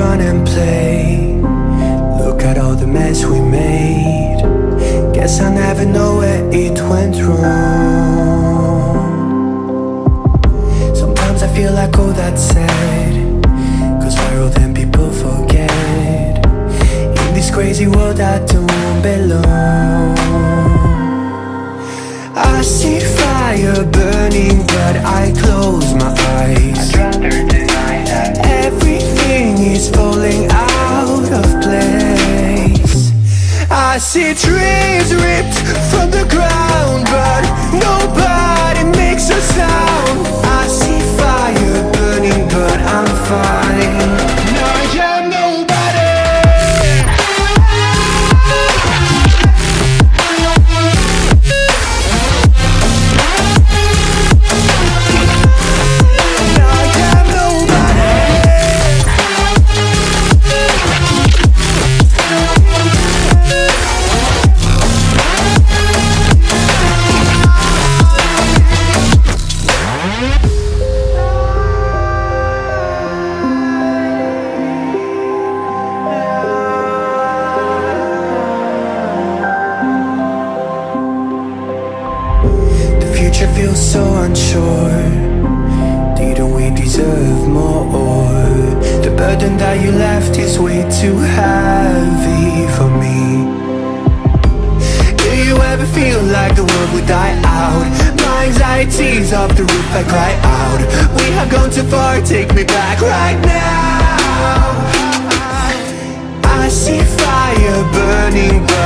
Run and play. Look at all the mess we made. Guess I never know where it went wrong. Sometimes I feel like all that's sad Cause viral then people forget? In this crazy world I don't belong. I see fire burning but I close my eyes see trees ripped from the ground But nobody makes a sound. I see fire burning but I'm fine Feels so unsure. Didn't we deserve more? The burden that you left is way too heavy for me. Do you ever feel like the world would die out? My anxiety's off the roof, I cry out. We have gone too far, take me back right now. I see fire burning but